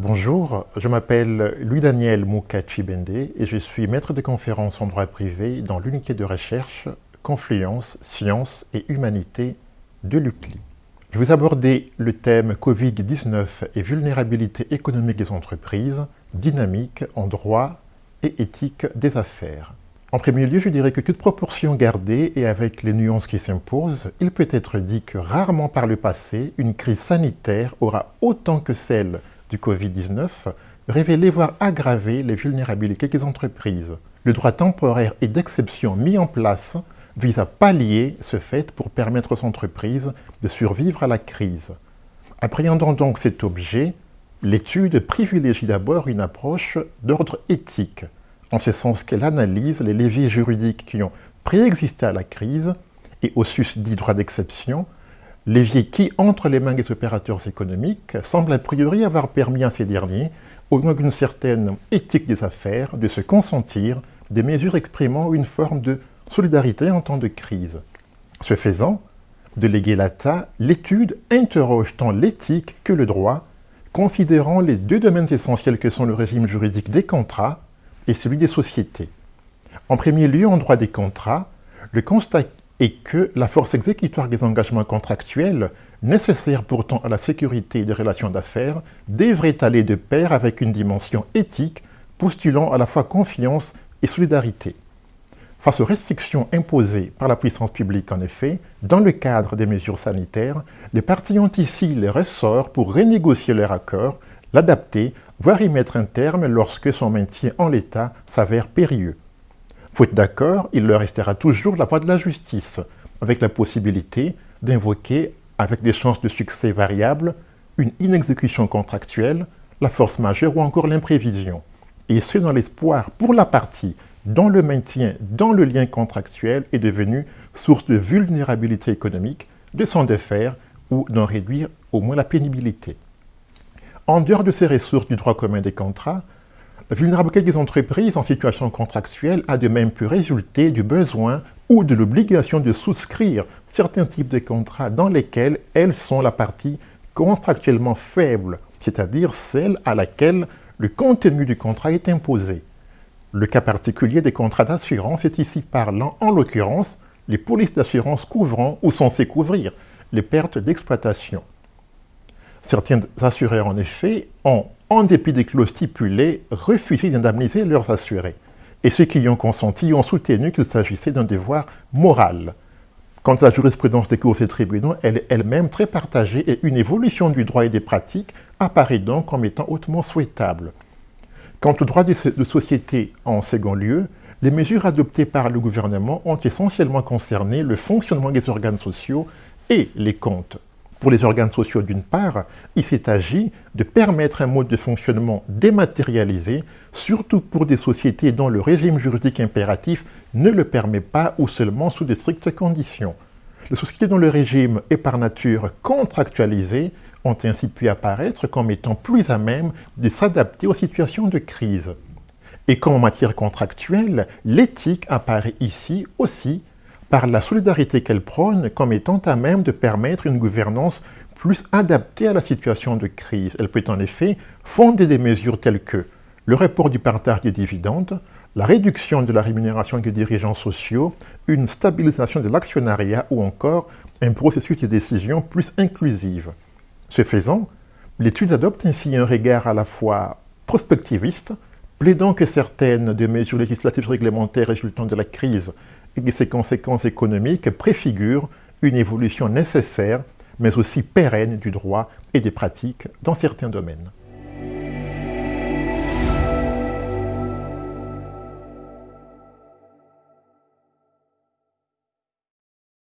Bonjour, je m'appelle Louis-Daniel Moukachi-Bende et je suis maître de conférence en droit privé dans l'unité de recherche Confluence, Sciences et Humanité de l'UCLI. Je vais aborder le thème Covid-19 et vulnérabilité économique des entreprises, dynamique en droit et éthique des affaires. En premier lieu, je dirais que toute proportion gardée et avec les nuances qui s'imposent, il peut être dit que rarement par le passé, une crise sanitaire aura autant que celle du Covid-19 révélé voire aggravé les vulnérabilités des entreprises. Le droit temporaire et d'exception mis en place vise à pallier ce fait pour permettre aux entreprises de survivre à la crise. Appréhendant donc cet objet, l'étude privilégie d'abord une approche d'ordre éthique, en ce sens qu'elle analyse les leviers juridiques qui ont préexisté à la crise et au susdit droit d'exception, leviers qui, entre les mains des opérateurs économiques, semblent a priori avoir permis à ces derniers, au nom d'une certaine éthique des affaires, de se consentir des mesures exprimant une forme de solidarité en temps de crise. Ce faisant, de léguer l'ATA, l'étude interroge tant l'éthique que le droit, considérant les deux domaines essentiels que sont le régime juridique des contrats et celui des sociétés. En premier lieu, en droit des contrats, le constat est que la force exécutoire des engagements contractuels, nécessaire pourtant à la sécurité des relations d'affaires, devrait aller de pair avec une dimension éthique postulant à la fois confiance et solidarité. Face aux restrictions imposées par la puissance publique, en effet, dans le cadre des mesures sanitaires, les parties ont ici les ressorts pour renégocier leur accord, l'adapter voire y mettre un terme lorsque son maintien en l'état s'avère périlleux. Faute d'accord, il leur restera toujours la voie de la justice, avec la possibilité d'invoquer, avec des chances de succès variables, une inexécution contractuelle, la force majeure ou encore l'imprévision. Et ce dans l'espoir pour la partie dont le maintien dans le lien contractuel est devenu source de vulnérabilité économique, de s'en défaire ou d'en réduire au moins la pénibilité. En dehors de ces ressources du droit commun des contrats, vulnérabilité des entreprises en situation contractuelle a de même pu résulter du besoin ou de l'obligation de souscrire certains types de contrats dans lesquels elles sont la partie contractuellement faible, c'est-à-dire celle à laquelle le contenu du contrat est imposé. Le cas particulier des contrats d'assurance est ici parlant, en l'occurrence, les polices d'assurance couvrant ou censées couvrir les pertes d'exploitation. Certains assureurs, en effet, ont, en dépit des clauses stipulées, refusé d'indemniser leurs assurés. Et ceux qui y ont consenti ont soutenu qu'il s'agissait d'un devoir moral. Quant à la jurisprudence des cours et tribunaux, elle est elle-même très partagée et une évolution du droit et des pratiques apparaît donc comme étant hautement souhaitable. Quant au droit de société en second lieu, les mesures adoptées par le gouvernement ont essentiellement concerné le fonctionnement des organes sociaux et les comptes. Pour les organes sociaux d'une part, il s'est agi de permettre un mode de fonctionnement dématérialisé, surtout pour des sociétés dont le régime juridique impératif ne le permet pas ou seulement sous de strictes conditions. Les sociétés dont le régime est par nature contractualisé ont ainsi pu apparaître comme étant plus à même de s'adapter aux situations de crise. Et comme en matière contractuelle, l'éthique apparaît ici aussi par la solidarité qu'elle prône comme étant à même de permettre une gouvernance plus adaptée à la situation de crise. Elle peut en effet fonder des mesures telles que le report du partage des dividendes, la réduction de la rémunération des dirigeants sociaux, une stabilisation de l'actionnariat ou encore un processus de décision plus inclusif. Ce faisant, l'étude adopte ainsi un regard à la fois prospectiviste, plaidant que certaines des mesures législatives réglementaires résultant de la crise et ses conséquences économiques préfigurent une évolution nécessaire, mais aussi pérenne du droit et des pratiques dans certains domaines.